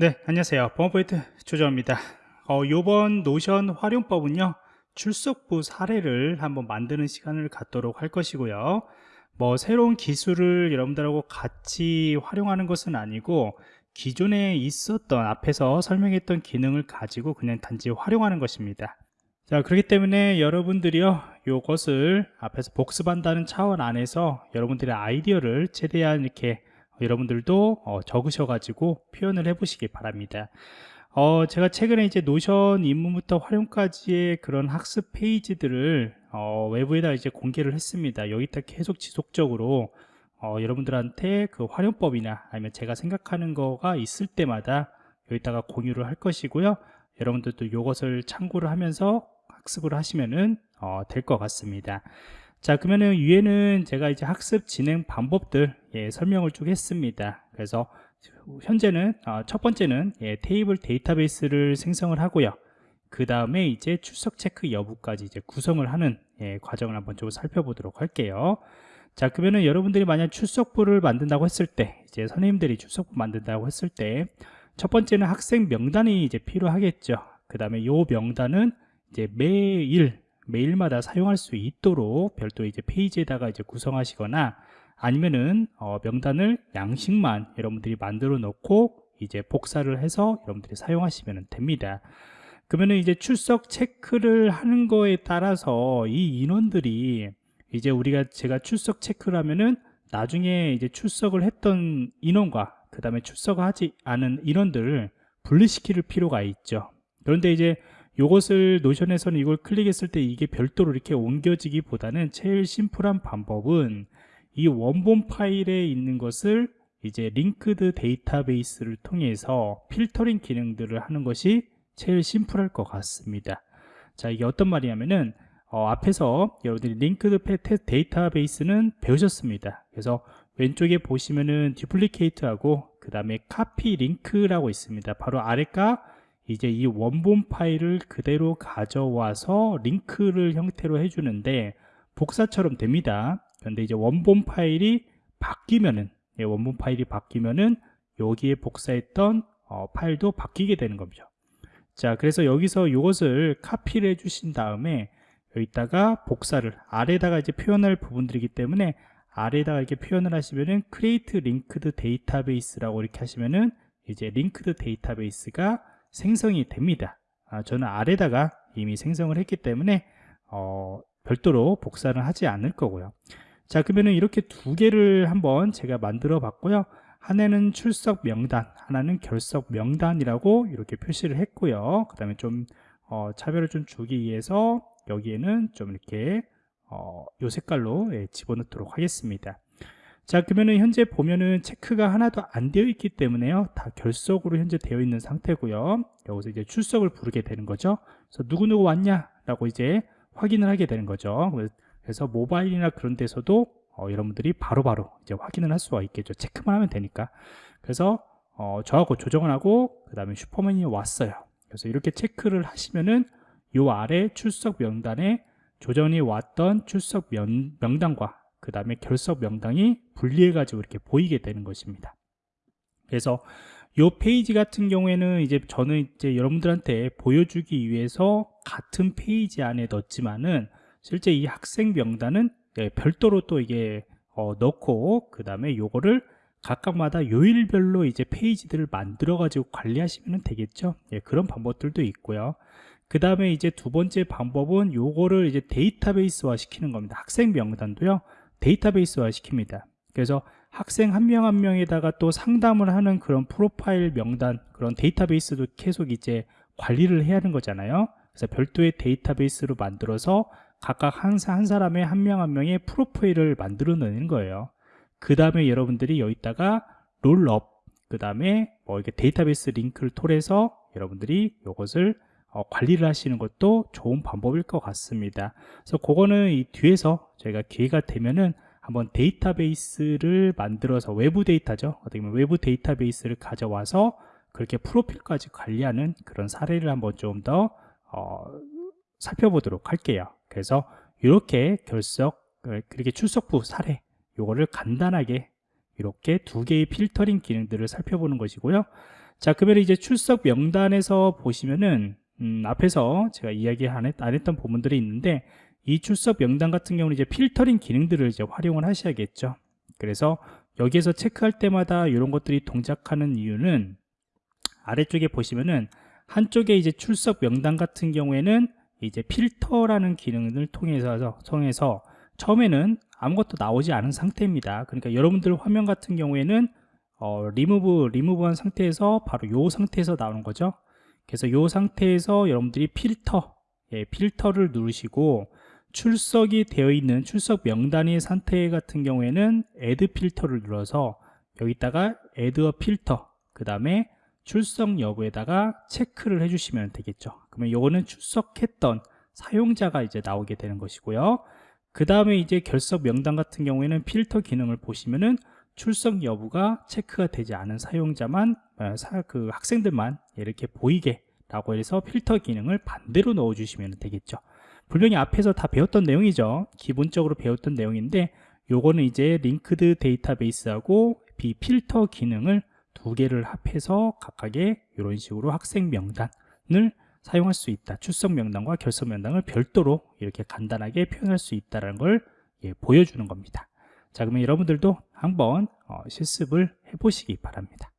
네, 안녕하세요. 범포인트 조정입니다. 어, 요번 노션 활용법은요, 출석부 사례를 한번 만드는 시간을 갖도록 할 것이고요. 뭐, 새로운 기술을 여러분들하고 같이 활용하는 것은 아니고, 기존에 있었던 앞에서 설명했던 기능을 가지고 그냥 단지 활용하는 것입니다. 자, 그렇기 때문에 여러분들이요, 요것을 앞에서 복습한다는 차원 안에서 여러분들의 아이디어를 최대한 이렇게 여러분들도 어, 적으셔가지고 표현을 해보시기 바랍니다. 어, 제가 최근에 이제 노션 입문부터 활용까지의 그런 학습 페이지들을 어, 외부에다 이제 공개를 했습니다. 여기다 계속 지속적으로 어, 여러분들한테 그 활용법이나 아니면 제가 생각하는 거가 있을 때마다 여기다가 공유를 할 것이고요. 여러분들도 이것을 참고를 하면서 학습을 하시면은 어, 될것 같습니다. 자 그러면은 위에는 제가 이제 학습 진행 방법들 예, 설명을 쭉 했습니다. 그래서 현재는 어, 첫 번째는 예, 테이블 데이터베이스를 생성을 하고요. 그 다음에 이제 출석 체크 여부까지 이제 구성을 하는 예, 과정을 한번 좀 살펴보도록 할게요. 자 그러면은 여러분들이 만약 출석부를 만든다고 했을 때 이제 선생님들이 출석부 만든다고 했을 때 첫 번째는 학생 명단이 이제 필요하겠죠. 그 다음에 요 명단은 이제 매일 메일마다 사용할 수 있도록 별도 이제 페이지에다가 이제 구성하시거나 아니면은 어, 명단을 양식만 여러분들이 만들어 놓고 이제 복사를 해서 여러분들이 사용하시면 됩니다. 그러면은 이제 출석 체크를 하는 거에 따라서 이 인원들이 이제 우리가 제가 출석 체크를 하면은 나중에 이제 출석을 했던 인원과 그 다음에 출석하지 않은 인원들을 분리시킬 필요가 있죠. 그런데 이제 이것을 노션에서는 이걸 클릭했을 때 이게 별도로 이렇게 옮겨지기보다는 제일 심플한 방법은 이 원본 파일에 있는 것을 이제 linked database를 통해서 필터링 기능들을 하는 것이 제일 심플할 것 같습니다. 자 이게 어떤 말이냐면은 어, 앞에서 여러분들이 linked database는 배우셨습니다. 그래서 왼쪽에 보시면은 듀플리케이트하고 그 다음에 카피 링크라고 있습니다. 바로 아래가 이제 이 원본 파일을 그대로 가져와서 링크를 형태로 해주는데 복사처럼 됩니다. 그런데 이제 원본 파일이 바뀌면은 예, 원본 파일이 바뀌면은 여기에 복사했던 어, 파일도 바뀌게 되는 겁니다. 자 그래서 여기서 이것을 카피를 해 주신 다음에 여기다가 복사를 아래다가 이제 표현할 부분들이기 때문에 아래다가 이렇게 표현을 하시면은 create linked database라고 이렇게 하시면은 이제 linked database가 생성이 됩니다. 아, 저는 아래다가 이미 생성을 했기 때문에 어, 별도로 복사를 하지 않을 거고요. 자 그러면은 이렇게 두 개를 한번 제가 만들어 봤고요. 하나는 출석 명단 하나는 결석 명단이라고 이렇게 표시를 했고요. 그 다음에 좀 어, 차별을 좀 주기 위해서 여기에는 좀 이렇게 어, 요 색깔로 예, 집어넣도록 하겠습니다 자 그러면은 현재 보면은 체크가 하나도 안 되어 있기 때문에요. 다 결석으로 현재 되어 있는 상태고요. 여기서 이제 출석을 부르게 되는 거죠. 그래서 누구누구 왔냐 라고 이제 확인을 하게 되는 거죠. 그래서 모바일이나 그런 데서도 어, 여러분들이 바로바로 바로 이제 확인을 할 수가 있겠죠. 체크만 하면 되니까. 그래서 어, 저하고 조정을 하고 그 다음에 슈퍼맨이 왔어요. 그래서 이렇게 체크를 하시면은 요 아래 출석 명단에 조정이 왔던 출석 명, 명단과 그 다음에 결석 명단이 분리해 가지고 이렇게 보이게 되는 것입니다. 그래서 이 페이지 같은 경우에는 이제 저는 이제 여러분들한테 보여주기 위해서 같은 페이지 안에 넣었지만은 실제 이 학생 명단은 네, 별도로 또 이게 어, 넣고 그 다음에 요거를 각각마다 요일별로 이제 페이지들을 만들어 가지고 관리하시면 되겠죠? 예, 그런 방법들도 있고요. 그 다음에 이제 두 번째 방법은 요거를 이제 데이터베이스화 시키는 겁니다. 학생 명단도요 데이터베이스화 시킵니다. 그래서 학생 한 명한 한 명에다가 또 상담을 하는 그런 프로파일 명단 그런 데이터베이스도 계속 이제 관리를 해야 하는 거잖아요. 그래서 별도의 데이터베이스로 만들어서 각각 한, 한 사람의 한 명한 한 명의 프로파일을 만들어내는 거예요. 그 다음에 여러분들이 여기다가 롤업 그 다음에 뭐 이렇게 데이터베이스 링크를 통해서 여러분들이 이것을 어, 관리를 하시는 것도 좋은 방법일 것 같습니다. 그래서 그거는 이 뒤에서 저희가 기회가 되면은 한번 데이터베이스를 만들어서 외부 데이터죠. 어떻게 보면 외부 데이터베이스를 가져와서 그렇게 프로필까지 관리하는 그런 사례를 한번 좀더 어, 살펴보도록 할게요. 그래서 이렇게 결석 그렇게 출석부 사례 요거를 간단하게 이렇게 두 개의 필터링 기능들을 살펴보는 것이고요. 자, 그러면 이제 출석 명단에서 보시면은 음, 앞에서 제가 이야기 안, 했, 안 했던 부분들이 있는데 이 출석 명단 같은 경우는 이제 필터링 기능들을 이제 활용을 하셔야겠죠. 그래서 여기에서 체크할 때마다 이런 것들이 동작하는 이유는 아래쪽에 보시면은 한쪽에 이제 출석 명단 같은 경우에는 이제 필터라는 기능을 통해서 통해서 처음에는 아무것도 나오지 않은 상태입니다. 그러니까 여러분들 화면 같은 경우에는 어, 리무브 리무브한 상태에서 바로 요 상태에서 나오는 거죠. 그래서 요 상태에서 여러분들이 필터 예, 필터를 누르시고 출석이 되어 있는 출석 명단의 상태 같은 경우에는 add 필터를 눌러서 여기다가 add a filter 그 다음에 출석 여부에다가 체크를 해주시면 되겠죠. 그러면 요거는 출석했던 사용자가 이제 나오게 되는 것이고요. 그 다음에 이제 결석 명단 같은 경우에는 필터 기능을 보시면은 출석 여부가 체크가 되지 않은 사용자만 어, 그 학생들만 이렇게 보이게 라고 해서 필터 기능을 반대로 넣어 주시면 되겠죠. 분명히 앞에서 다 배웠던 내용이죠. 기본적으로 배웠던 내용인데 요거는 이제 linked database하고 비필터 기능을 두 개를 합해서 각각의 이런 식으로 학생 명단을 사용할 수 있다. 출석 명단과 결석 명단을 별도로 이렇게 간단하게 표현할 수 있다는 걸 예, 보여주는 겁니다 자 그러면 여러분들도 한번 어, 실습을 해보시기 바랍니다